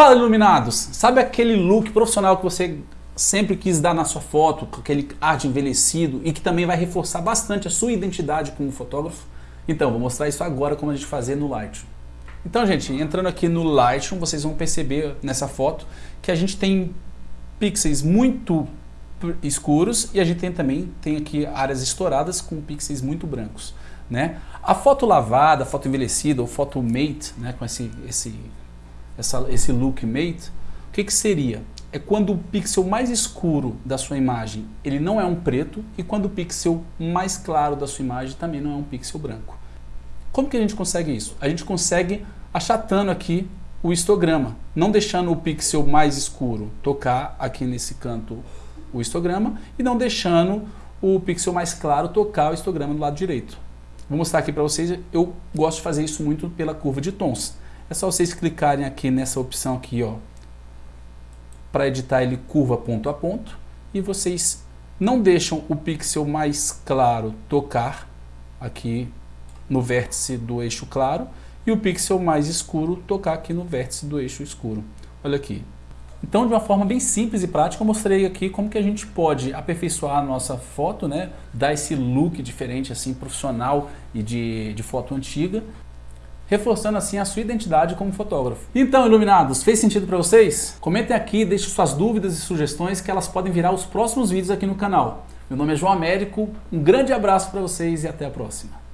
Fala iluminados! Sabe aquele look profissional que você sempre quis dar na sua foto, com aquele ar de envelhecido e que também vai reforçar bastante a sua identidade como fotógrafo? Então, vou mostrar isso agora como a gente fazer no Lightroom. Então, gente, entrando aqui no Lightroom, vocês vão perceber nessa foto que a gente tem pixels muito escuros e a gente tem também tem aqui áreas estouradas com pixels muito brancos. Né? A foto lavada, a foto envelhecida ou foto mate, né, com esse, esse, essa, esse look mate, o que, que seria? É quando o pixel mais escuro da sua imagem ele não é um preto e quando o pixel mais claro da sua imagem também não é um pixel branco. Como que a gente consegue isso? A gente consegue achatando aqui o histograma, não deixando o pixel mais escuro tocar aqui nesse canto o histograma e não deixando o pixel mais claro tocar o histograma do lado direito. Vou mostrar aqui para vocês, eu gosto de fazer isso muito pela curva de tons. É só vocês clicarem aqui nessa opção aqui, ó, para editar ele curva ponto a ponto e vocês não deixam o pixel mais claro tocar aqui no vértice do eixo claro e o pixel mais escuro tocar aqui no vértice do eixo escuro. Olha aqui. Então, de uma forma bem simples e prática, eu mostrei aqui como que a gente pode aperfeiçoar a nossa foto, né? dar esse look diferente, assim, profissional e de, de foto antiga, reforçando assim a sua identidade como fotógrafo. Então, iluminados, fez sentido para vocês? Comentem aqui, deixem suas dúvidas e sugestões que elas podem virar os próximos vídeos aqui no canal. Meu nome é João Américo, um grande abraço para vocês e até a próxima.